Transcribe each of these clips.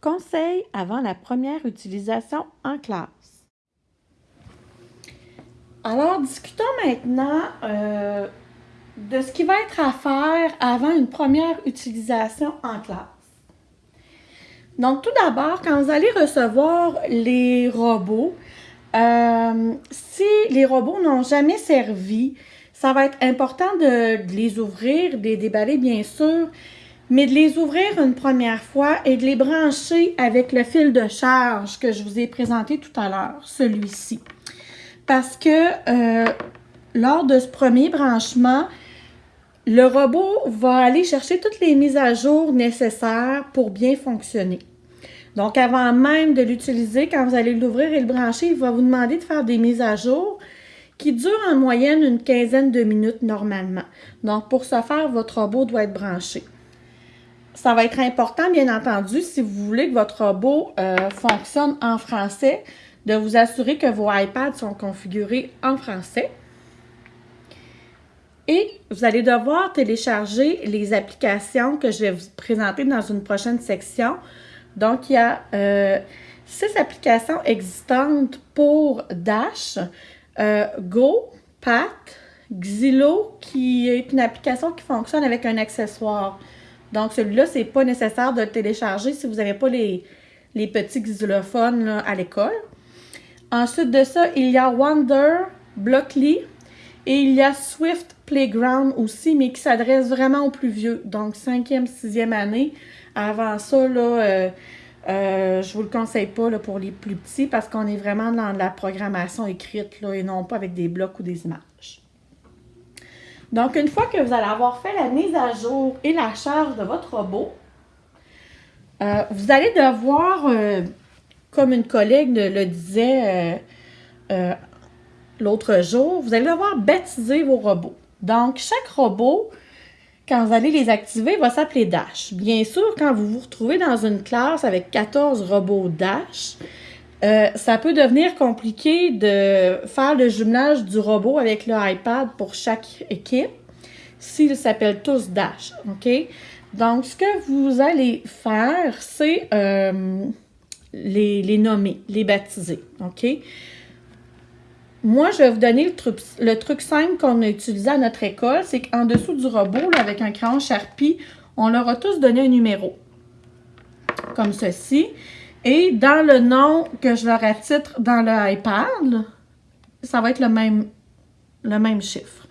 Conseil avant la première utilisation en classe. Alors, discutons maintenant euh, de ce qui va être à faire avant une première utilisation en classe. Donc, tout d'abord, quand vous allez recevoir les robots, euh, si les robots n'ont jamais servi, ça va être important de, de les ouvrir, de les déballer bien sûr, mais de les ouvrir une première fois et de les brancher avec le fil de charge que je vous ai présenté tout à l'heure, celui-ci. Parce que euh, lors de ce premier branchement, le robot va aller chercher toutes les mises à jour nécessaires pour bien fonctionner. Donc, avant même de l'utiliser, quand vous allez l'ouvrir et le brancher, il va vous demander de faire des mises à jour qui durent en moyenne une quinzaine de minutes normalement. Donc, pour ce faire, votre robot doit être branché. Ça va être important, bien entendu, si vous voulez que votre robot euh, fonctionne en français, de vous assurer que vos iPads sont configurés en français. Et vous allez devoir télécharger les applications que je vais vous présenter dans une prochaine section. Donc, il y a euh, six applications existantes pour Dash, euh, Go, Pat, Xilo, qui est une application qui fonctionne avec un accessoire. Donc, celui-là, ce n'est pas nécessaire de le télécharger si vous n'avez pas les, petits xylophones à l'école. Ensuite de ça, il y a Wonder, Blockly et il y a Swift Playground aussi, mais qui s'adresse vraiment aux plus vieux, donc cinquième, sixième année. Avant ça, là, euh, euh, je vous le conseille pas pour les plus petits parce qu'on est vraiment dans la programmation écrite et non pas avec des blocs ou des images. Donc, une fois que vous allez avoir fait la mise à jour et la charge de votre robot, euh, vous allez devoir, euh, comme une collègue le disait euh, l'autre jour, vous allez devoir baptiser vos robots. Donc, chaque robot, quand vous allez les activer, va s'appeler Dash. Bien sûr, quand vous vous retrouvez dans une classe avec 14 robots Dash, euh, ça peut devenir compliqué de faire le jumelage du robot avec le iPad pour chaque équipe s'ils s'appellent tous Dash, OK? Donc, ce que vous allez faire, c'est euh, les, nommer, les baptiser? Moi, je vais vous donner le truc, le truc simple qu'on a utilisé à notre école, c'est qu'en dessous du robot, avec un crayon Sharpie, on leur a tous donné un numéro, comme ceci. Et dans le nom que je leur attitre dans le iPad, ça va être le même, chiffre.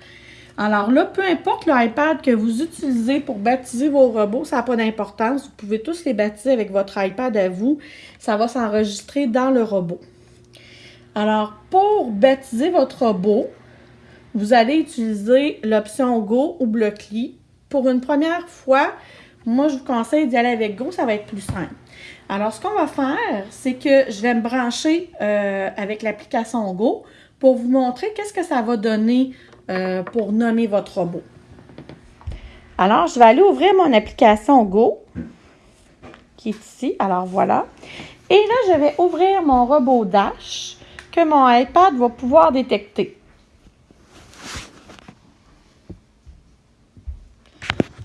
Alors là, peu importe le iPad que vous utilisez pour baptiser vos robots, ça n'a pas d'importance. Vous pouvez tous les baptiser avec votre iPad à vous. Ça va s'enregistrer dans le robot. Alors, pour baptiser votre robot, vous allez utiliser l'option Go ou Blockly. Pour une première fois, moi, je vous conseille d'y aller avec Go, ça va être plus simple. Alors, ce qu'on va faire, c'est que je vais me brancher euh, avec l'application Go pour vous montrer qu'est-ce que ça va donner euh, pour nommer votre robot. Alors, je vais aller ouvrir mon application Go, qui est ici. Alors, voilà. Et là, je vais ouvrir mon robot Dash que mon iPad va pouvoir détecter.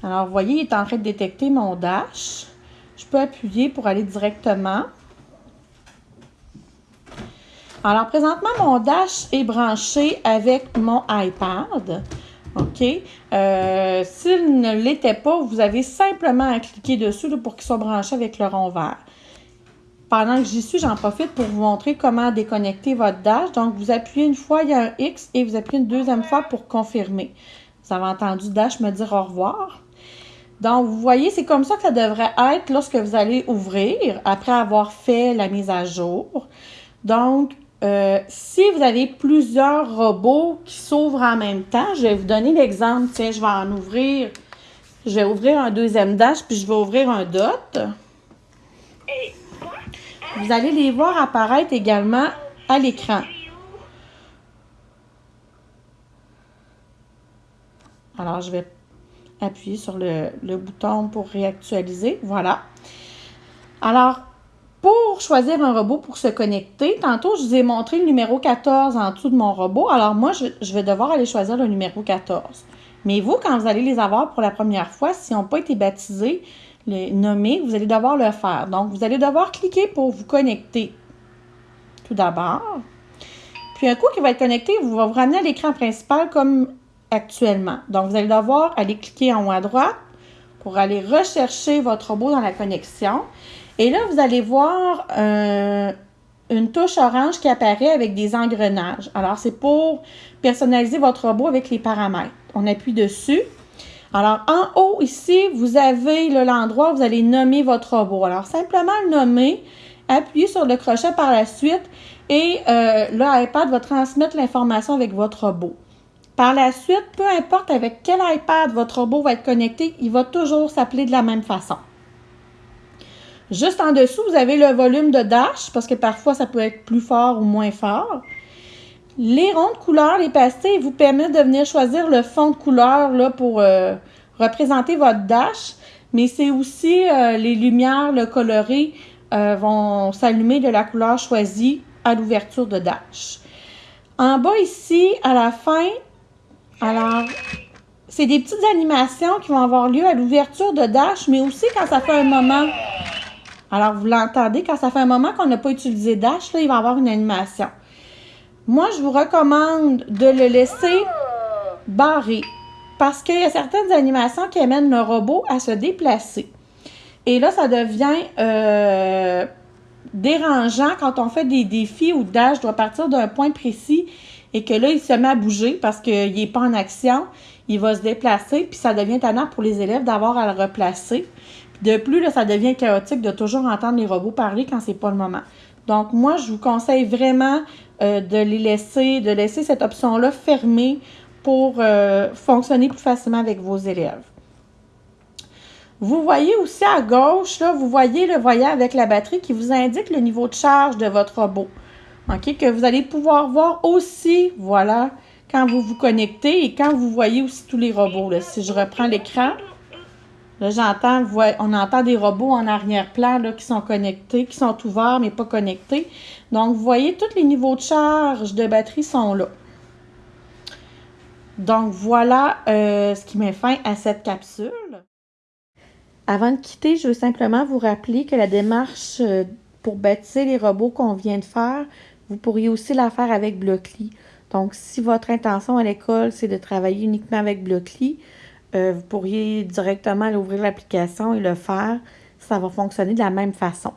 Alors, vous voyez, il est en train de détecter mon Dash. Je peux appuyer pour aller directement. Alors, présentement, mon Dash est branché avec mon iPad. OK? Euh, S'il ne l'était pas, vous avez simplement à cliquer dessus pour qu'il soit branché avec le rond vert. Pendant que j'y suis, j'en profite pour vous montrer comment déconnecter votre Dash. Donc, vous appuyez une fois, il y a un X, et vous appuyez une deuxième fois pour confirmer. Vous avez entendu Dash me dire au revoir. Donc, vous voyez, c'est comme ça que ça devrait être lorsque vous allez ouvrir, après avoir fait la mise à jour. Donc, euh, si vous avez plusieurs robots qui s'ouvrent en même temps, je vais vous donner l'exemple. Tiens, je vais en ouvrir. Je vais ouvrir un deuxième dash, puis je vais ouvrir un dot. Vous allez les voir apparaître également à l'écran. Alors, je vais appuyer sur le, bouton pour réactualiser. Voilà. Alors, pour choisir un robot pour se connecter, tantôt, je vous ai montré le numéro 14 en dessous de mon robot. Alors, moi, je, je vais devoir aller choisir le numéro 14. Mais vous, quand vous allez les avoir pour la première fois, s'ils n'ont pas été baptisés, les nommer, vous allez devoir le faire. Donc, vous allez devoir cliquer pour vous connecter tout d'abord. Puis un coup qui va être connecté, vous va vous ramener à l'écran principal comme actuellement. Donc, vous allez devoir aller cliquer en haut à droite pour aller rechercher votre robot dans la connexion. Et là, vous allez voir euh, une touche orange qui apparaît avec des engrenages. Alors, c'est pour personnaliser votre robot avec les paramètres. On appuie dessus. Alors, en haut, ici, vous avez l'endroit où vous allez nommer votre robot. Alors, simplement le nommer, appuyez sur le crochet par la suite et euh, l'iPad va transmettre l'information avec votre robot. Par la suite, peu importe avec quel iPad votre robot va être connecté, il va toujours s'appeler de la même façon. Juste en dessous, vous avez le volume de dash, parce que parfois ça peut être plus fort ou moins fort. Les ronds de couleur, les pastilles, vous permettent de venir choisir le fond de couleur là, pour euh, représenter votre dash. Mais c'est aussi euh, les lumières le coloré euh, vont s'allumer de la couleur choisie à l'ouverture de dash. En bas ici, à la fin, alors, c'est des petites animations qui vont avoir lieu à l'ouverture de dash, mais aussi quand ça fait un moment. Alors, vous l'entendez, quand ça fait un moment qu'on n'a pas utilisé dash, là, il va y avoir une animation. Moi, je vous recommande de le laisser barré parce qu'il y a certaines animations qui amènent le robot à se déplacer. Et là, ça devient euh, dérangeant quand on fait des défis où Dash doit partir d'un point précis et que là, il se met à bouger parce qu'il n'est pas en action. Il va se déplacer, puis ça devient tannant pour les élèves d'avoir à le replacer. De plus, là, ça devient chaotique de toujours entendre les robots parler quand c'est pas le moment. Donc, moi, je vous conseille vraiment euh, de les laisser, de laisser cette option-là fermée pour euh, fonctionner plus facilement avec vos élèves. Vous voyez aussi à gauche, là, vous voyez le voyant avec la batterie qui vous indique le niveau de charge de votre robot. OK? Que vous allez pouvoir voir aussi, voilà, quand vous vous connectez et quand vous voyez aussi tous les robots. Là. Si je reprends l'écran, Là, j'entends, on entend des robots en arrière-plan qui sont connectés, qui sont ouverts mais pas connectés. Donc, vous voyez, tous les niveaux de charge de batterie sont là. Donc, voilà euh, ce qui met fin à cette capsule. Avant de quitter, je veux simplement vous rappeler que la démarche euh, pour bâtir les robots qu'on vient de faire, vous pourriez aussi la faire avec Blockly. Donc, si votre intention à l'école, c'est de travailler uniquement avec Blockly, euh, vous pourriez directement ouvrir l'application et le faire. Ça va fonctionner de la même façon.